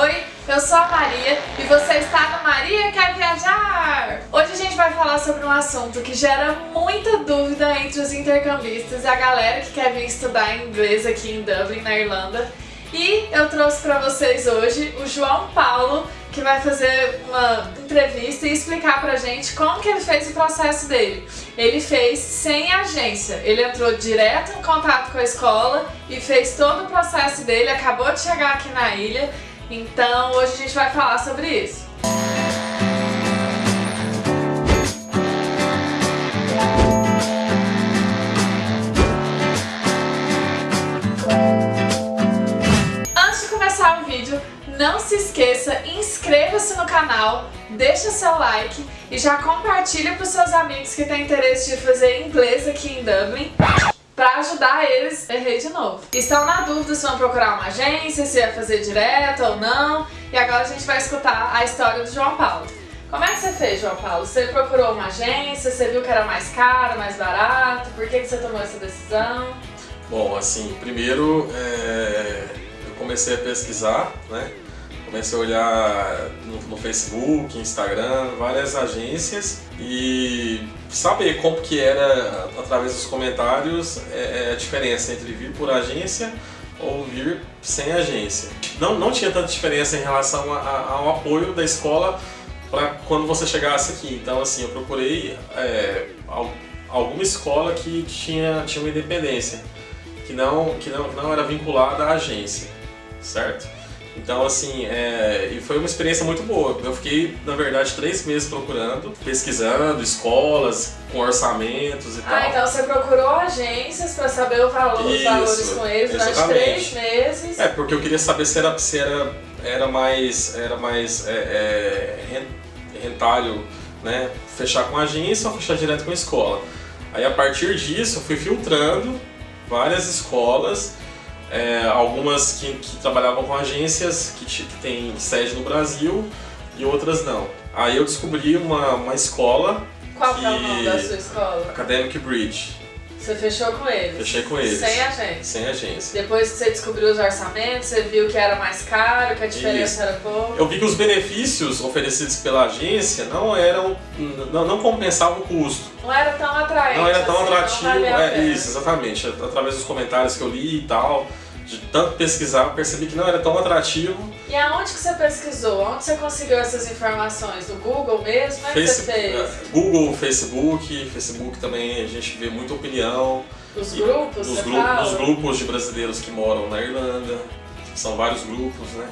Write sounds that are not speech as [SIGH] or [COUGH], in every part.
Oi, eu sou a Maria e você está no Maria Quer Viajar! Hoje a gente vai falar sobre um assunto que gera muita dúvida entre os intercambistas e a galera que quer vir estudar inglês aqui em Dublin, na Irlanda. E eu trouxe para vocês hoje o João Paulo, que vai fazer uma entrevista e explicar pra gente como que ele fez o processo dele. Ele fez sem agência, ele entrou direto em contato com a escola e fez todo o processo dele, acabou de chegar aqui na ilha então hoje a gente vai falar sobre isso. Antes de começar o vídeo, não se esqueça, inscreva-se no canal, deixa seu like e já compartilha para os seus amigos que têm interesse de fazer inglês aqui em Dublin para ajudar eles, errei de novo. Estão na dúvida se vão procurar uma agência, se vai fazer direto ou não, e agora a gente vai escutar a história do João Paulo. Como é que você fez, João Paulo? Você procurou uma agência, você viu que era mais caro, mais barato, por que, que você tomou essa decisão? Bom, assim, primeiro é, eu comecei a pesquisar, né? Comecei a olhar no, no, Facebook, Instagram, várias agências e saber como que era, através dos comentários, é, é, a diferença entre vir por agência ou vir sem agência. Não, não tinha tanta diferença em relação a, a, ao apoio da escola para quando você chegasse aqui. Então, assim, eu procurei é, alguma escola que tinha, tinha uma independência, que não, que não, não era vinculada à agência, certo? Então, assim, é, e foi uma experiência muito boa. Eu fiquei, na verdade, três meses procurando, pesquisando escolas com orçamentos e ah, tal. Ah, então você procurou agências para saber o valor, Isso, os valores com eles durante três meses. É, porque eu queria saber se era, se era, era mais, era mais é, é, rentável, né, fechar com agência ou fechar direto com a escola. Aí, a partir disso, eu fui filtrando várias escolas é, algumas que, que, trabalhavam com agências que, que têm sede no Brasil e outras não. Aí eu descobri uma, uma escola. Qual que é o nome da sua escola? Academic Bridge. Você fechou com eles? Fechei com eles. Sem agência? Sem agência. Depois que você descobriu os orçamentos, você viu que era mais caro, que a diferença Isso. era pouco? Eu vi que os benefícios oferecidos pela agência não eram, não, não compensavam o custo. Não era tão atraente Não era tão assim, atrativo, é, isso, exatamente. Através dos comentários que eu li e tal, de tanto pesquisar, percebi que não era tão atrativo. E aonde que você pesquisou? Onde você conseguiu essas informações? No Google mesmo? Como é que você fez? É, Google, Facebook, Facebook também a gente vê muita opinião. Os grupos, nos, gru nos grupos de brasileiros que moram na Irlanda, são vários grupos, né?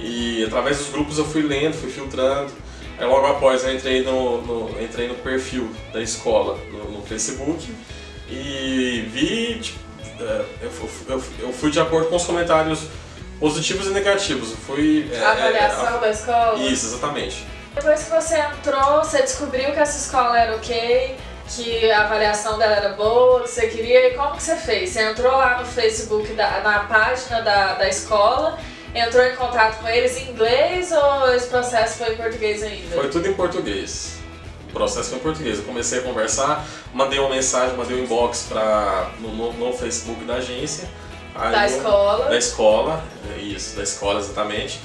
E através dos grupos eu fui lendo, fui filtrando. Aí logo após eu entrei no, no entrei no perfil da escola no, no Facebook e vi, tipo, eu, eu, eu, fui de acordo com os comentários positivos e negativos. Eu fui, é, a avaliação é, da escola? Isso, exatamente. Depois que você entrou, você descobriu que essa escola era ok, que a avaliação dela era boa, que você queria, e como que você fez? Você entrou lá no Facebook, da, na página da, da escola, entrou em contato com eles em inglês ou esse processo foi em português ainda? Foi tudo em português processo foi em português. Eu comecei a conversar, mandei uma mensagem, mandei um inbox pra, no, no, Facebook da agência. Da eu, escola? Da escola, isso, da escola exatamente.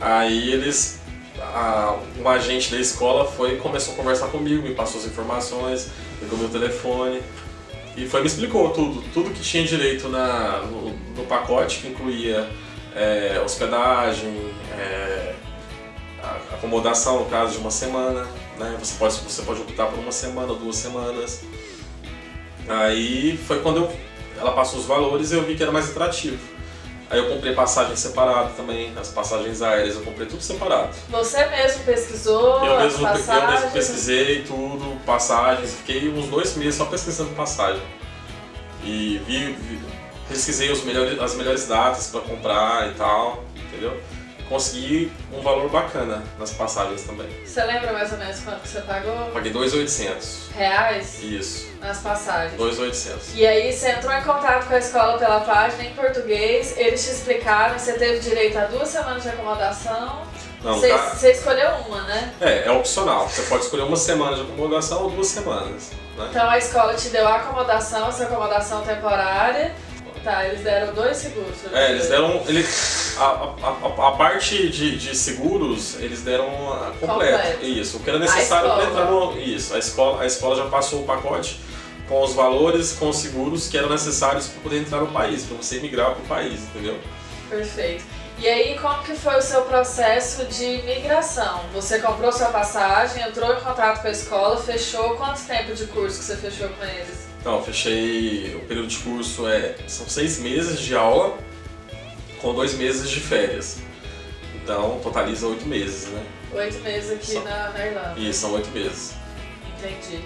Aí eles, a, um agente da escola foi começou a conversar comigo, me passou as informações, pegou meu telefone e foi me explicou tudo, tudo que tinha direito na, no, no pacote, que incluía é, hospedagem, é, acomodação no caso de uma semana, né? Você pode, você pode optar por uma semana, duas semanas. Aí foi quando eu, ela passou os valores e eu vi que era mais atrativo. Aí eu comprei passagem separada também, as passagens aéreas eu comprei tudo separado. Você mesmo pesquisou eu mesmo, Eu mesmo pesquisei tudo, passagens, fiquei uns dois meses só pesquisando passagem. E vi, vi pesquisei os melhores, as melhores datas para comprar e tal, entendeu? Consegui um valor bacana nas passagens também. Você lembra mais ou menos quanto você pagou? Paguei 2.800. Reais? Isso. Nas passagens? 2.800. E aí você entrou em contato com a escola pela página em português, eles te explicaram, você teve direito a duas semanas de acomodação. Não, você, tá... você escolheu uma, né? É, é opcional. Você pode escolher uma semana de acomodação ou duas semanas. Né? Então a escola te deu a acomodação, essa acomodação temporária. Tá, eles deram dois seguros. É, eles deram... Eles a, a, a, parte de, de, seguros, eles deram completo. completo. Isso. O que era necessário para entrar no. Isso. A escola, a escola já passou o pacote com os valores, com os seguros que eram necessários para poder entrar no país, para você migrar para o país, entendeu? Perfeito. E aí, como que foi o seu processo de migração? Você comprou sua passagem, entrou em contato com a escola, fechou. Quanto tempo de curso que você fechou com eles? Então, fechei. O período de curso é são seis meses de aula com dois meses de férias. Então, totaliza oito meses, né? Oito meses aqui são... na, na Irlanda. Isso, são oito meses. Entendi.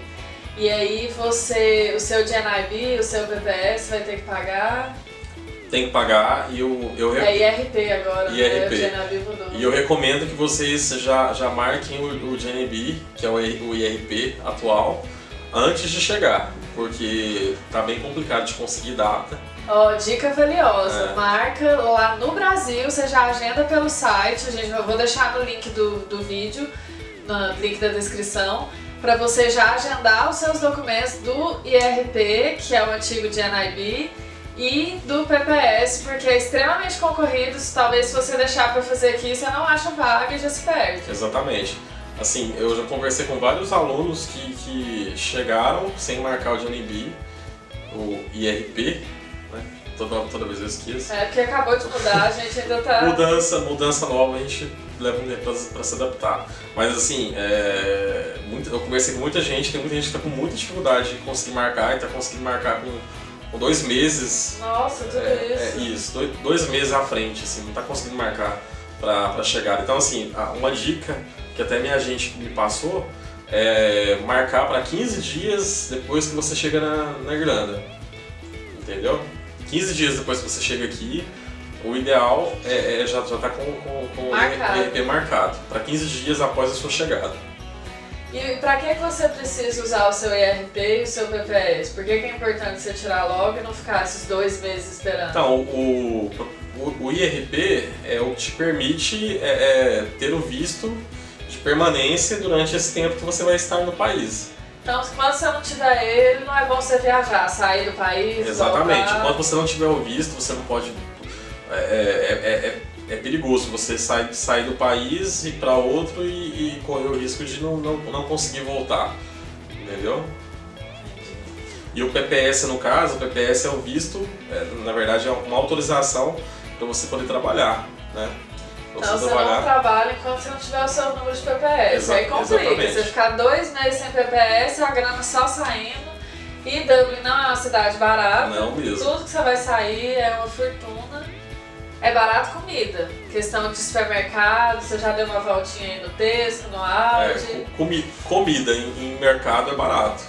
E aí você, o seu GNIB, o seu BPS vai ter que pagar? Tem que pagar e eu... eu é IRP agora, IRP. Né? O GNIB mudou. E eu recomendo que vocês já, já marquem o, o GNB, que é o, o IRP atual, antes de chegar, porque tá bem complicado de conseguir data. Ó, oh, dica valiosa, é. marca lá no Brasil, você já agenda pelo site, a gente, eu vou deixar no link do, do vídeo, no link da descrição, para você já agendar os seus documentos do IRP, que é o antigo GNIB, e do PPS, porque é extremamente concorrido, talvez se você deixar para fazer aqui, você não acha vaga e já se perde. Exatamente. Assim, eu já conversei com vários alunos que, que chegaram sem marcar o GNIB, o IRP? Toda, toda vez eu esqueço. É, porque acabou de mudar, a gente ainda tá... Mudança, mudança nova, a gente leva um tempo para se adaptar. Mas assim, é, muito, eu conversei com muita gente, tem muita gente que está com muita dificuldade de conseguir marcar e está conseguindo marcar com, com, dois meses. Nossa, tudo é, isso. É isso, dois, dois, meses à frente, assim, não está conseguindo marcar para chegar. Então assim, uma dica que até minha gente me passou é marcar para 15 dias depois que você chega na, na Irlanda. Entendeu? 15 dias depois que você chega aqui, o ideal é, é já estar tá com, com, com marcado. o ERP marcado, para 15 dias após a sua chegada. E para que você precisa usar o seu ERP e o seu PPS? Por que, é importante você tirar logo e não ficar esses dois meses esperando? Então, o, o, o IRP é o que te permite é, é, ter o visto de permanência durante esse tempo que você vai estar no país. Então, quando você não tiver ele, não é bom você viajar, sair do país, Exatamente. Voltar. Quando você não tiver o visto, você não pode é, é, é, é, perigoso você sair, sair do país, ir para outro e, e, correr o risco de não, não, não conseguir voltar. Entendeu? E o PPS, no caso, o PPS é o visto, é, na verdade é uma autorização para você poder trabalhar. Né? Você então trabalhar... você não trabalha enquanto você não tiver o seu número de PPS. Exa Aí complica. Exatamente. Você ficar dois meses sem PPS, a grana só saindo. E Dublin não é uma cidade barata. Não mesmo. Tudo que você vai sair é uma fortuna. É barato comida. Questão de supermercado, você já deu uma voltinha aí no texto, no áudio. É, comi comida em, em, mercado é barato.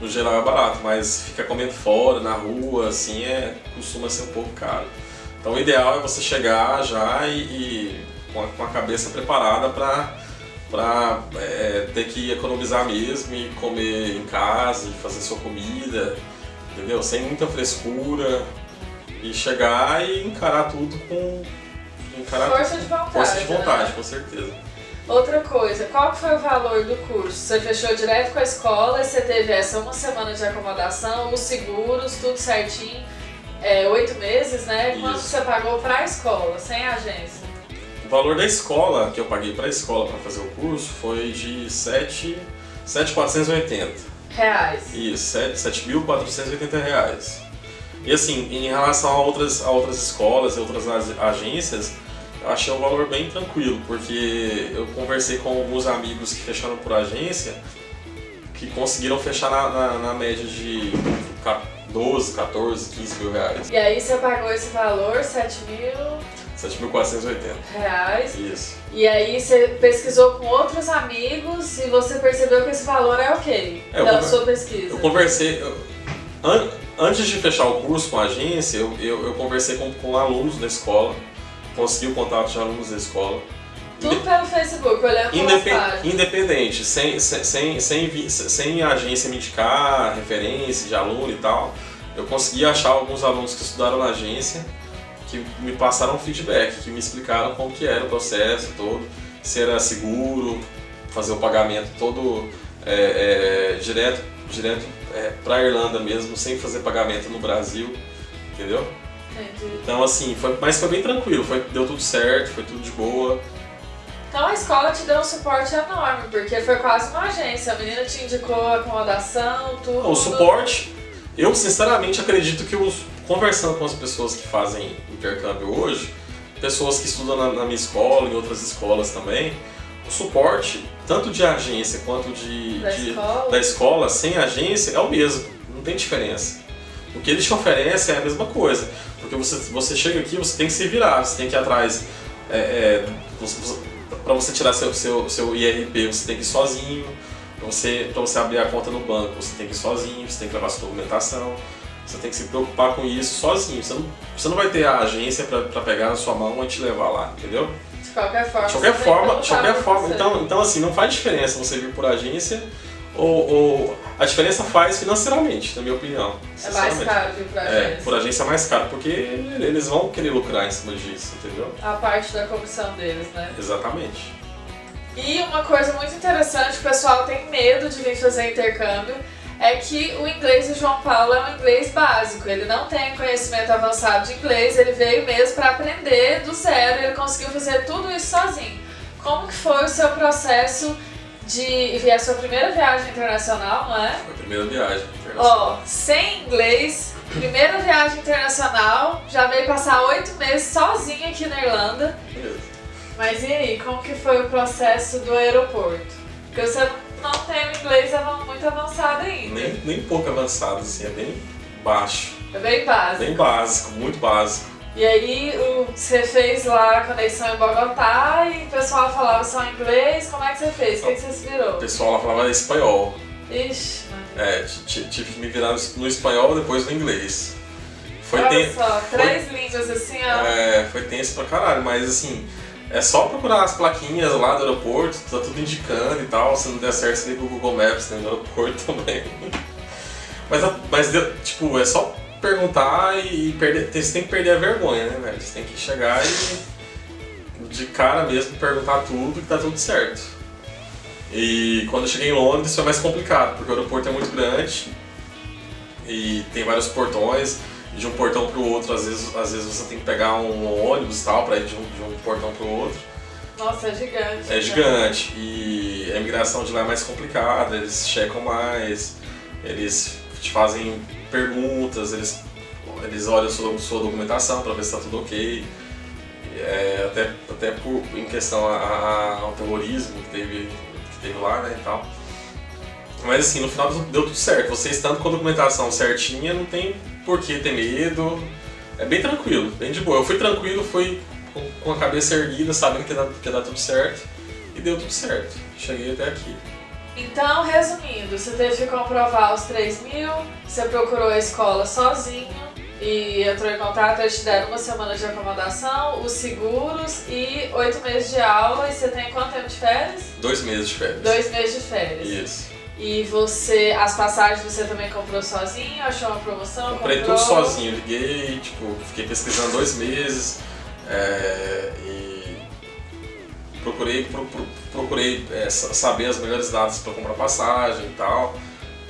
No geral é barato, mas ficar comendo fora, na rua, assim, é, costuma ser um pouco caro. Então o ideal é você chegar já e, e com, a, com, a, cabeça preparada para é, ter que economizar mesmo e comer em casa e fazer sua comida, entendeu? Sem muita frescura, e chegar e encarar tudo com encarar força de vontade. Força de vontade, né? com certeza. Outra coisa, qual foi o valor do curso? Você fechou direto com a escola, você teve essa uma semana de acomodação, os seguros, tudo certinho, é, oito meses, né? Isso. Quanto você pagou para a escola, sem agência? O valor da escola que eu paguei para a escola para fazer o curso foi de 7.480 reais. Isso, 7.480 reais. E assim, em relação a outras, a outras escolas e outras agências, eu achei um valor bem tranquilo, porque eu conversei com alguns amigos que fecharam por agência, que conseguiram fechar na, na, na média de 12, 14, 15 mil reais. E aí você pagou esse valor, 7 mil... 7.480 reais. Isso. E aí você pesquisou com outros amigos e você percebeu que esse valor é ok, é, pela sua pesquisa. Eu conversei... Eu, an, Antes de fechar o curso com a agência, eu, eu, eu conversei com, com alunos da escola, consegui o contato de alunos da escola. Tudo pelo Facebook, olhando Independ, Independente, sem, sem, sem, sem, sem a agência me indicar referência de aluno e tal, eu consegui achar alguns alunos que estudaram na agência que me passaram feedback, que me explicaram como que era o processo todo, se era seguro, fazer o pagamento todo é, é, direto, direto é, para a Irlanda mesmo, sem fazer pagamento no Brasil, entendeu? Então assim, foi, mas foi bem tranquilo, foi, deu tudo certo, foi tudo de boa. Então a escola te deu um suporte enorme, porque foi quase uma agência. A menina te indicou acomodação, tudo. O suporte, eu sinceramente acredito que os, conversando com as pessoas que fazem intercâmbio hoje, pessoas que estudam na, na minha escola, em outras escolas também, o suporte, tanto de agência quanto de, Da de- escola? da escola, sem agência, é o mesmo, não tem diferença. O que eles te oferecem é a mesma coisa, porque você, você chega aqui, você tem que se virar, você tem que ir atrás. É, para você tirar seu, seu, seu IRP, você tem que ir sozinho. Para você, pra você abrir a conta no banco, você tem que ir sozinho, você tem que levar sua documentação. Você tem que se preocupar com isso sozinho. Você não, você não vai ter a agência para pegar na sua mão e te levar lá, entendeu? De qualquer forma. De qualquer forma, de qualquer por forma. Então, então, assim, não faz diferença você vir por agência ou, ou- a diferença faz financeiramente, na minha opinião. É mais caro vir pra É, agência. por agência é mais caro, porque eles vão querer lucrar em cima disso, entendeu? A parte da comissão deles, né? Exatamente. E uma coisa muito interessante que o pessoal tem medo de vir fazer intercâmbio é que o inglês do João Paulo é um inglês básico. Ele não tem conhecimento avançado de inglês, ele veio mesmo para aprender do zero, ele conseguiu fazer tudo isso sozinho. Como que foi o seu processo de e a sua primeira viagem internacional, não é? Foi a primeira viagem internacional. Ó, sem inglês, primeira viagem internacional, já veio passar oito meses sozinho aqui na Irlanda. Beleza. Mas e aí, como que foi o processo do aeroporto? Porque você não tem o inglês muito avançado ainda. Nem, nem pouco avançado, assim, é bem baixo. É bem básico. Bem básico, muito básico. E aí, o, você fez lá a conexão em Bogotá e o pessoal falava só inglês. Como é que você fez? O que, que você se O virou? pessoal lá falava espanhol. Ixi. É, ti- ti- tive que me virar no- espanhol depois no inglês. Foi, Olha só, três línguas assim, ó. é, foi tenso pra caralho, mas assim, é só procurar as plaquinhas lá do aeroporto, tá tudo indicando e tal. Se não der certo, você liga o Google Maps né, no aeroporto [LAUGHS] também. Mas, mas tipo, é só perguntar e perder. Você tem que perder a vergonha, né, velho? Você tem que chegar e de cara mesmo perguntar tudo que tá tudo certo. E quando eu cheguei em Londres foi mais complicado, porque o aeroporto é muito grande e tem vários portões. De um portão para o outro, às vezes, às vezes você tem que pegar um ônibus e tal para ir de um, de um portão para o outro. Nossa, é gigante. É né? gigante e a imigração de lá é mais complicada, eles checam mais, eles te fazem perguntas, eles, eles olham sua, sua documentação para ver se está tudo ok. É, até, até por, em questão a- a- ao terrorismo que teve, que teve lá né, e tal. Mas assim, no final deu tudo certo. Você estando com a documentação certinha, não tem por que ter medo. É bem tranquilo, bem de boa. Eu fui tranquilo, fui com, a cabeça erguida, sabendo que ia, dar, que ia dar tudo certo. E deu tudo certo. Cheguei até aqui. Então, resumindo, você teve que comprovar os 3 mil, você procurou a escola sozinho e entrou em contato, eles te deram uma semana de acomodação, os seguros e oito meses de aula. E você tem quanto tempo de férias? Dois meses de férias. Dois meses de férias. Isso. E você, as passagens você também comprou sozinho? Achou uma promoção? Comprei comprou? tudo sozinho. Liguei, tipo, fiquei pesquisando dois meses. é, e procurei, pro- pro- procurei é, sa- saber as melhores datas para comprar passagem e tal.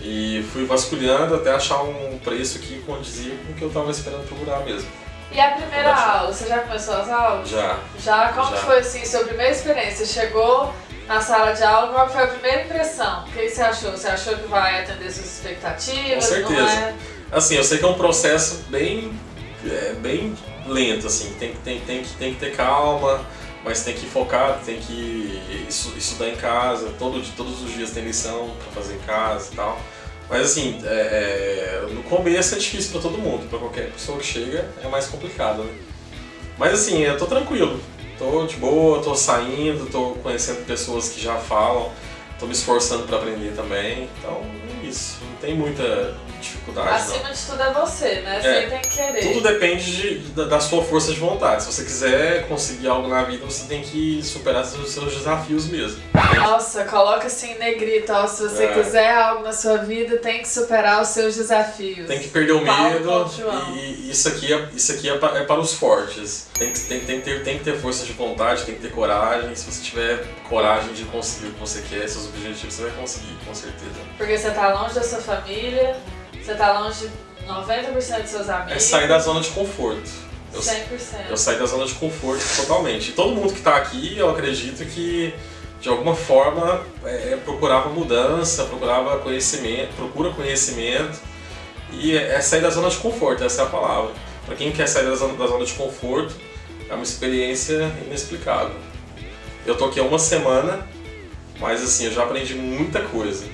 E fui vasculhando até achar um preço que condizia com o que eu tava esperando procurar mesmo. E a primeira aula, você já começou as aulas? Já. Já? Como Já. foi assim, sua primeira experiência? Chegou na sala de aula, qual foi a primeira impressão? O que você achou? Você achou que vai atender suas expectativas? Com certeza. É? Assim, eu sei que é um processo bem, é, bem lento, assim, tem, tem, tem, que, tem que ter calma, mas tem que focar, tem que estu- estudar em casa, todo, todos os dias tem lição pra fazer em casa e tal. Mas assim, é, é, no começo é difícil pra todo mundo, pra qualquer pessoa que chega é mais complicado, né? Mas assim, eu tô tranquilo, tô de boa, tô saindo, tô conhecendo pessoas que já falam, tô me esforçando pra aprender também, então é isso, não tem muita dificuldade não. Acima de tudo é você, né? Você É. tem que querer. Tudo depende de- da, da sua força de vontade. Se você quiser conseguir algo na vida, você tem que superar seus, seus desafios mesmo. Nossa, coloca assim em negrito, ó, se você É. quiser algo na sua vida, tem que superar os seus desafios. Tem que perder o Paulo medo e, e isso aqui, é, isso aqui é, pa- é para os fortes. Tem que, tem, tem, que ter, tem que ter força de vontade, tem que ter coragem. Se você tiver coragem de conseguir o que você quer, seus objetivos, você vai conseguir, com certeza. Porque você tá longe da sua família, você tá longe 90% dos seus amigos. É sair da zona de conforto. Eu, 100%. eu saí da zona de conforto totalmente. E todo mundo que está aqui, eu acredito que de alguma forma é, procurava mudança, procurava conhecimento, procura conhecimento e é, é sair da zona de conforto, essa é a palavra. Para quem quer sair da zona, da zona de conforto, é uma experiência inexplicável. Eu tô aqui há uma semana, mas assim, eu já aprendi muita coisa,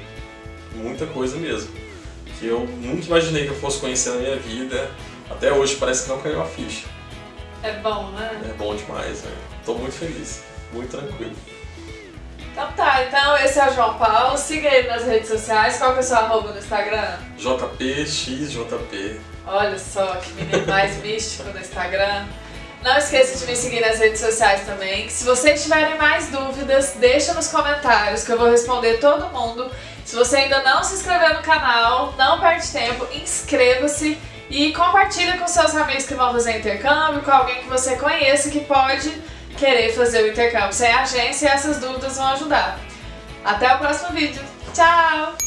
muita coisa mesmo, que eu nunca imaginei que eu fosse conhecer na minha vida. Até hoje parece que não caiu a ficha. É bom, né? É bom demais, né? Tô muito feliz, muito tranquilo. Então tá, então esse é o João Paulo, siga ele nas redes sociais, qual que é o seu arroba no Instagram? JPXJP. Olha só, que menino mais [LAUGHS] místico no Instagram. Não esqueça de me seguir nas redes sociais também. Se vocês tiverem mais dúvidas, deixa nos comentários que eu vou responder todo mundo. Se você ainda não se inscreveu no canal, não perde tempo, inscreva-se e compartilha com seus amigos que vão fazer intercâmbio, com alguém que você conheça que pode querer fazer o intercâmbio sem agência e essas dúvidas vão ajudar. Até o próximo vídeo. Tchau!